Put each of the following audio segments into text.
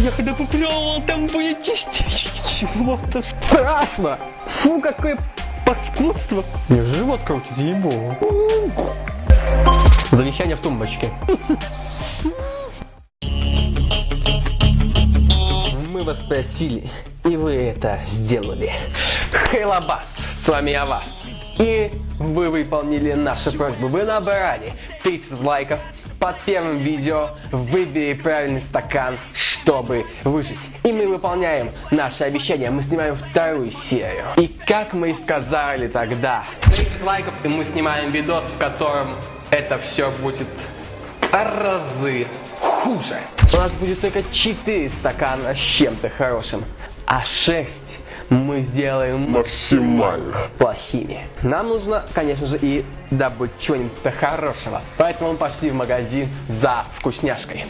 Я когда поплевал, там были частички чего-то. Страшно! Фу, какое паскудство! Мне живот крутится, ебу. Завещание в тумбочке. Мы вас спросили, и вы это сделали. Хейлабас, с вами я вас. И вы выполнили наши просьбы. Вы набрали 30 лайков под первым видео. Выбери правильный стакан, чтобы выжить. И мы выполняем наше обещание. Мы снимаем вторую серию. И как мы и сказали тогда, 30 лайков, и мы снимаем видос, в котором это все будет разы хуже. У нас будет только 4 стакана с чем-то хорошим, а 6 мы сделаем Максимально. плохими. Нам нужно, конечно же, и добыть чего-нибудь хорошего. Поэтому мы пошли в магазин за вкусняшкой.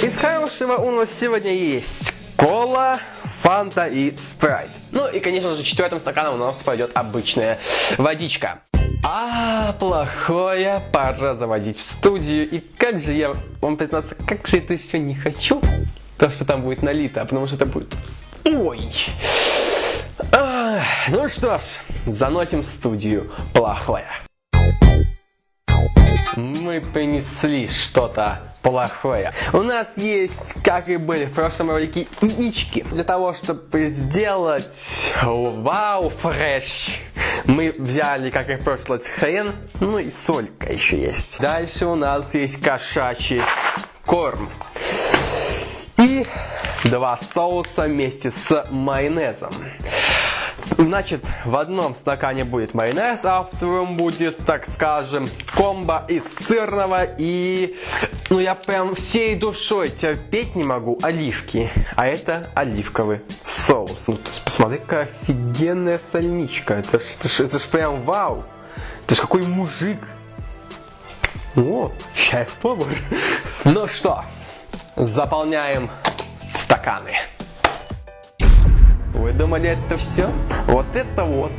Из хорошего у нас сегодня есть кола, фанта и спрайт. Ну и, конечно же, четвертым стаканом у нас пойдет обычная водичка. А плохое пора заводить в студию. И как же я вам признаться, как же это все не хочу, то, что там будет налито, потому что это будет... Ой! Ах, ну что ж, заносим в студию плохое. Мы принесли что-то плохое. У нас есть, как и были в прошлом ролике, яички. Для того, чтобы сделать вау фреш, мы взяли, как и в прошлый хрен, ну и солька еще есть. Дальше у нас есть кошачий корм. И два соуса вместе с майонезом. Значит, в одном стакане будет майонез, а в втором будет, так скажем, комбо из сырного и... Ну, я прям всей душой терпеть не могу оливки. А это оливковый соус. Ну, посмотри, какая офигенная сольничка. Это ж, это ж, это ж прям вау. Это ж какой мужик. О, шеф-повар. Ну что, заполняем стаканы. Вы думали, это все? Вот это вот.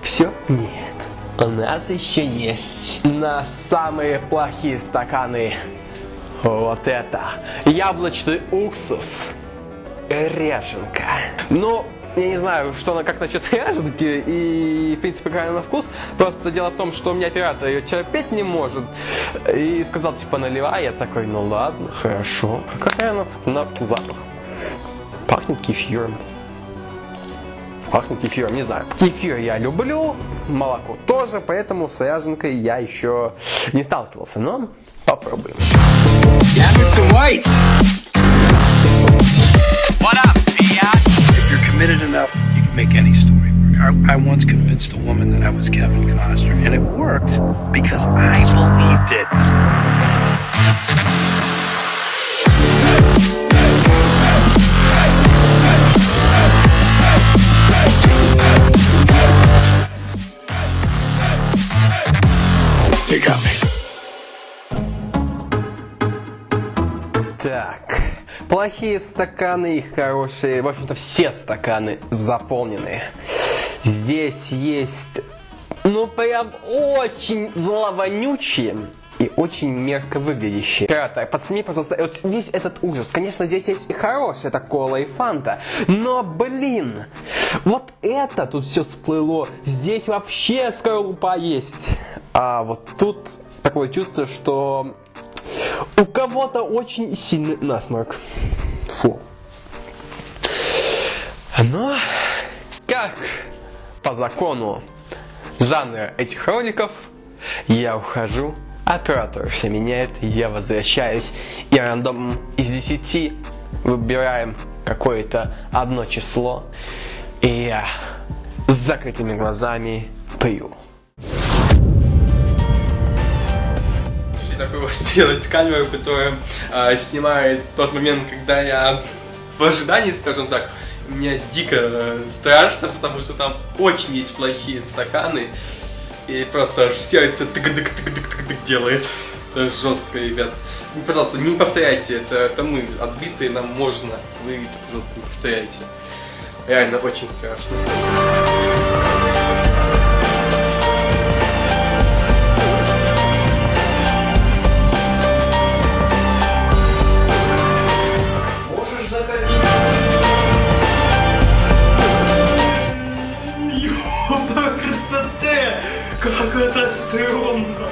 Все? Нет. У нас еще есть на самые плохие стаканы вот это. Яблочный уксус. Ряженка. Ну, я не знаю, что она как насчет ряженки и, в принципе, какая на вкус. Просто дело в том, что у меня оператор ее терпеть не может. И сказал, типа, наливай. Я такой, ну ладно, хорошо. Какая она на запах? Пахнет кефиром. Пахнет кефиром, не знаю. Кефир я люблю, молоко тоже, поэтому с ряженкой я еще не сталкивался, но попробуем. Yeah, Mr. White. What up, If you're committed enough, you can make any story work. I, I once convinced a woman that I was Kevin Costner, and it worked because I believed it. Плохие стаканы и хорошие, в общем-то все стаканы заполнены. Здесь есть, ну прям очень зловонючие и очень мерзко выглядящие. Оператор, подсними, пожалуйста, вот весь этот ужас. Конечно, здесь есть и хорошая, это кола и фанта. Но, блин, вот это тут все всплыло. Здесь вообще скорлупа есть. А вот тут такое чувство, что у кого-то очень сильный насморк. Фу. Но, как по закону жанра этих роликов, я ухожу, оператор все меняет, я возвращаюсь, и рандомом из 10 выбираем какое-то одно число, и я с закрытыми глазами пью. Вот сделать камеру, которая а, снимает тот момент, когда я в ожидании, скажем так, мне дико э, страшно, потому что там очень есть плохие стаканы. И просто аж сердце тык-дык-тык-дык-тык делает. Это жестко, ребят. Ну, Пожалуйста, не повторяйте это. Это мы отбитые, нам можно. Вы это, пожалуйста, не повторяйте. Реально очень страшно. Как это стрёмно!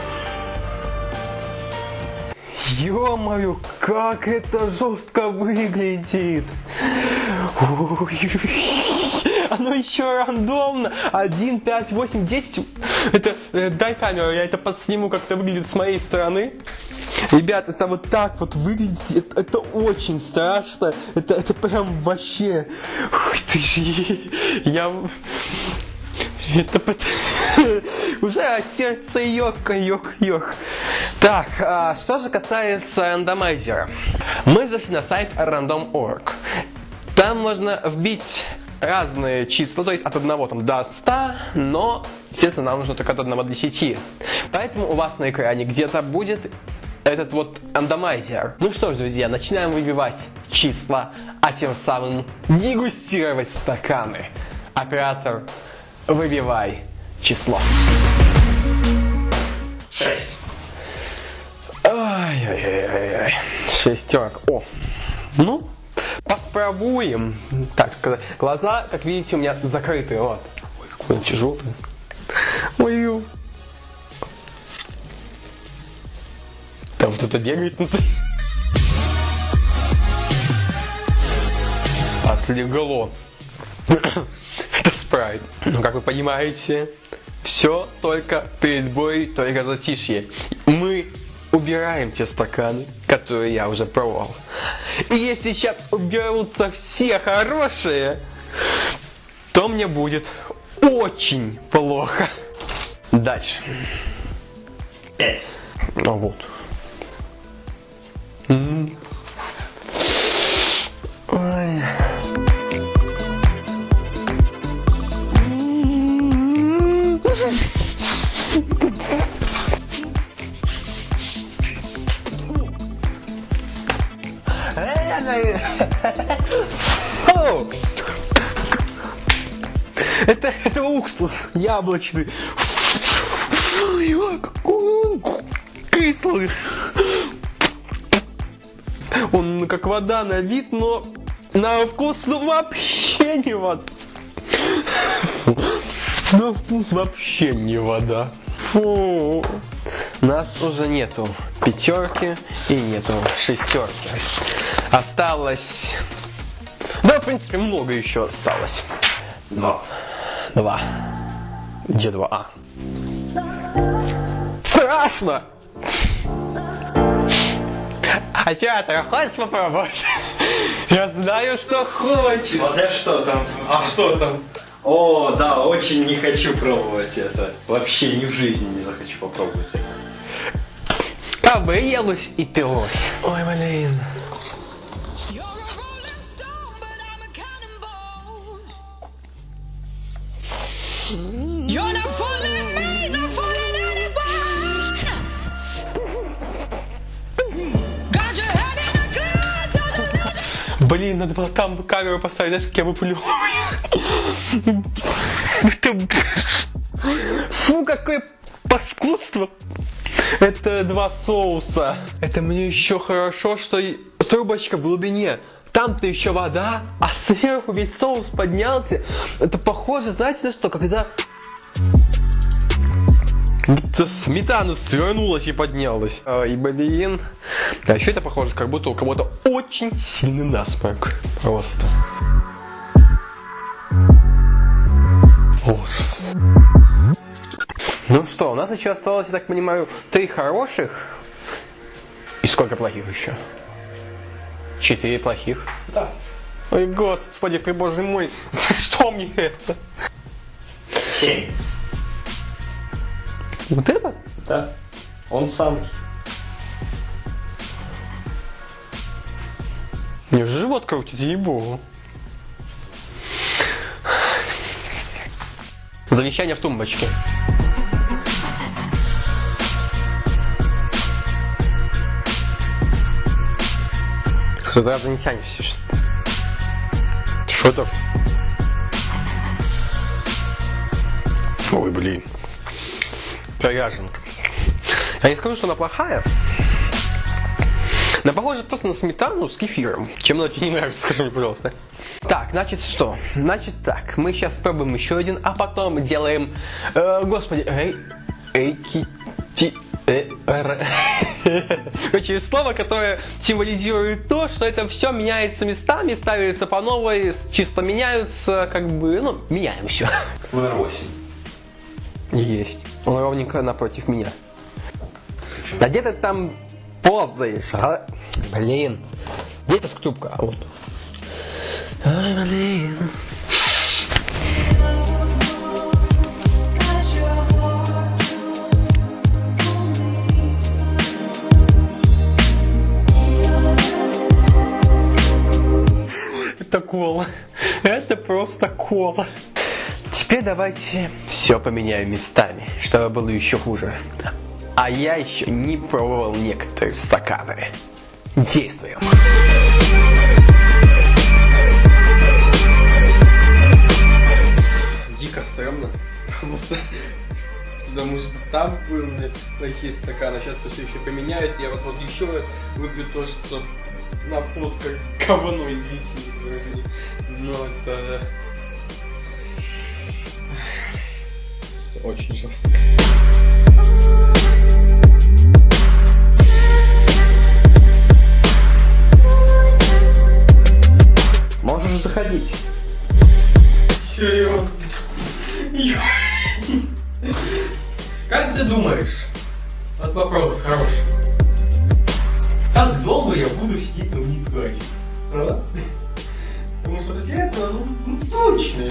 Ё-моё, как это жестко выглядит! Оно еще рандомно! 1, 5, 8, 10. Это, э, дай камеру, я это подсниму, как это выглядит с моей стороны. Ребят, это вот так вот выглядит, это, это очень страшно, это, это прям вообще, Ух ты ж, я, это уже сердце йока, йок, йок. Так, а, что же касается рандомайзера. Мы зашли на сайт random.org. Там можно вбить разные числа, то есть от 1 там, до 100, но, естественно, нам нужно только от 1 до 10. Поэтому у вас на экране где-то будет этот вот рандомайзер. Ну что ж, друзья, начинаем выбивать числа, а тем самым дегустировать стаканы. Оператор, выбивай число. Шесть. Ай-яй-яй-яй. Шестерка. О, ну, попробуем. Так сказать, глаза, как видите, у меня закрыты. Вот. Ой, какой он тяжелый. Ой. Там кто-то бегает на Отлегло. Это спрайт. Ну, как вы понимаете, все только перед бой, только затишье. Мы убираем те стаканы, которые я уже пробовал. И если сейчас уберутся все хорошие, то мне будет очень плохо. Дальше. Пять. А вот. Это, это уксус яблочный. Кислый. Он как вода на вид, но на вкус ну, вообще не вода. На вкус вообще не вода. Фу. Нас уже нету пятерки и нету шестерки. Осталось... Да, в принципе, много еще осталось. Два. Два. Где два? А. Страшно! А театр хочешь попробовать? Я знаю, что хочешь. Смотря что там. А что там? О, да, очень не хочу пробовать это. Вообще ни в жизни не захочу попробовать это. Кабы елось и пилось. Ой, блин. You're Блин, надо было там камеру поставить, знаешь, как я выплю. Фу, какое паскудство. Это два соуса. Это мне еще хорошо, что трубочка в глубине. Там-то еще вода, а сверху весь соус поднялся. Это похоже, знаете на что, когда сметана свернулась и поднялась. Ай, блин. А еще это похоже, как будто у кого-то очень сильный насморк. Просто. Ужас. Ну что, у нас еще осталось, я так понимаю, три хороших. И сколько плохих еще? Четыре плохих. Да. Ой, господи ты, боже мой, за что мне это? Семь. Вот это? Да, он самый. Мне же живот крутит, ей-богу. Завещание в тумбочке. Что за зараза все что? Что это? Ой, блин. Коряженка. Я не скажу, что она плохая. Она похожа просто на сметану с кефиром. Чем она тебе не нравится, скажи мне, пожалуйста. Так, значит что? Значит так, мы сейчас пробуем еще один, а потом делаем... э, господи, эй, эй, ки, ти, э. Короче, слово, которое символизирует то, что это все меняется местами, ставится по новой, чисто меняются, как бы, ну, меняем все. Номер 8. Не есть. Он ровненько напротив меня. Да где ты там ползаешь, а? Блин. Где эта скрипка? А вот. Ай, блин. Это кола. Это просто кола. Теперь давайте все поменяем местами, чтобы было еще хуже. А я еще не пробовал некоторые стаканы. Действуем. Дико стрёмно. Потому что, потому что там были плохие стаканы, сейчас это все еще поменяют. Я вот, вот еще раз выпью то, что на вкус как говно, извините. Но это... очень жестко. Можешь заходить. Серьезно? Как ты думаешь? Вот вопрос хороший. Как долго я буду сидеть на универе? А? Потому что после этого, ну, ну точно.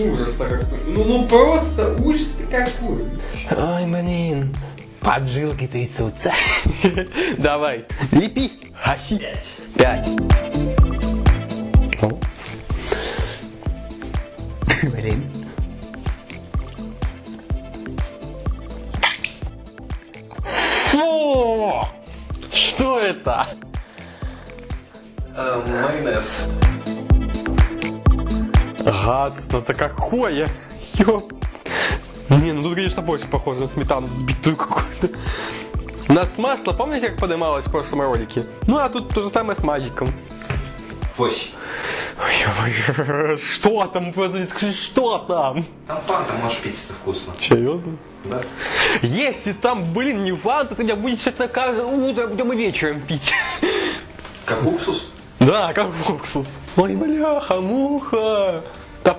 Ужас-то какой. Ну, ну просто ужас-то какой. Ой, блин. Поджилки трясутся. Давай. Лепи. Пять. Пять. Гадство-то какое! Ёп. Не, ну тут, конечно, больше похоже на сметану взбитую какую-то. У нас масло, помните, как поднималось в прошлом ролике? Ну, а тут то же самое с магиком. 8. Ой, Что там? Скажи, что там? Там фанта можешь пить, это вкусно. Серьезно? Да. Если там, блин, не фанта, ты меня будешь это каждое утро, будем и вечером пить. Как уксус? Да, как уксус. Ой, бляха, муха.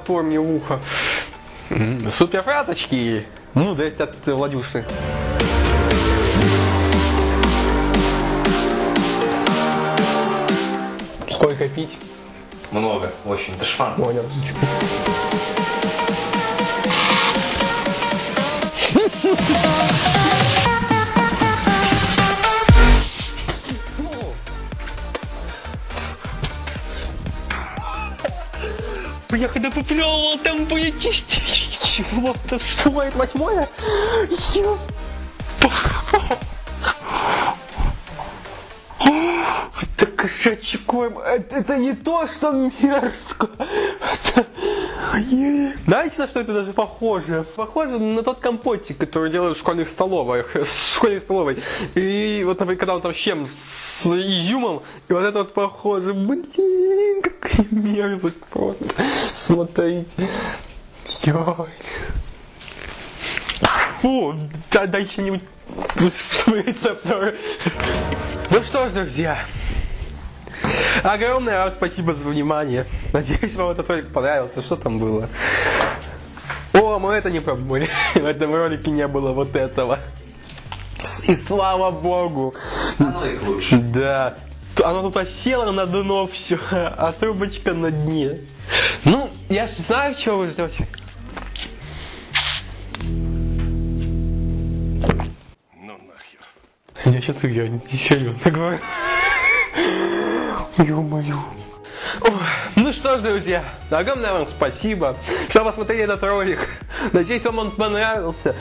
В ухо. Супер фразочки. Мудрость от э, Владюши. Сколько пить? Много, очень. Это ж фанта. Понял. Я когда поплевывал, там были чего-то. Что это восьмое? Ё- Это кошачий корм. Это, это не то, что мерзко. Это... Ой. Знаете, на что это даже похоже? Похоже на тот компотик, который делают в школьных столовых. В школьной столовой. И вот, например, когда он там с чем? С изюмом. И вот это вот похоже. Блин, какая мерзость просто. Смотрите. Йой. Фу, да, дай рецепт. Ну что ж, друзья, огромное вам спасибо за внимание. Надеюсь, вам этот ролик понравился. Что там было? О, мы это не пробовали. В этом ролике не было вот этого. И слава богу. Оно их лучше. Да. Оно тут осело на дно все, а трубочка на дне. Ну, я знаю, чего вы ждете. Ну нахер. Я сейчас уйду, серьезно говорю. Ё-моё. Ну что ж, друзья, огромное вам спасибо, что посмотрели этот ролик. Надеюсь, вам он понравился.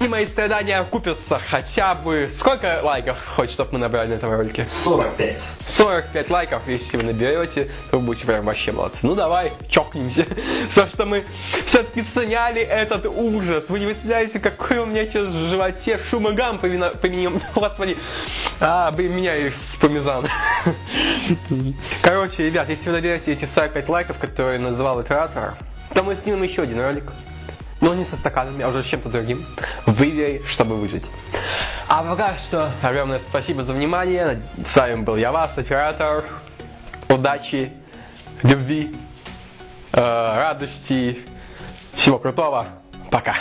И мои страдания окупятся хотя бы... Сколько лайков хочешь, чтобы мы набрали на этом ролике? 45. 45 лайков, если вы наберете, то вы будете прям вообще молодцы. Ну давай, чокнемся. То, что мы все-таки сняли этот ужас. Вы не представляете, какой у меня сейчас в животе шумогам по, вина- по именем- Господи. А, блин, меня и с пармезан. Короче, ребят, если вы наберете эти 45 лайков, которые называл оператор, то мы снимем еще один ролик. Но не со стаканами, а уже с чем-то другим. Выверь, чтобы выжить. А пока что огромное спасибо за внимание. С вами был я, вас, оператор. Удачи, любви, э, радости, всего крутого. Пока.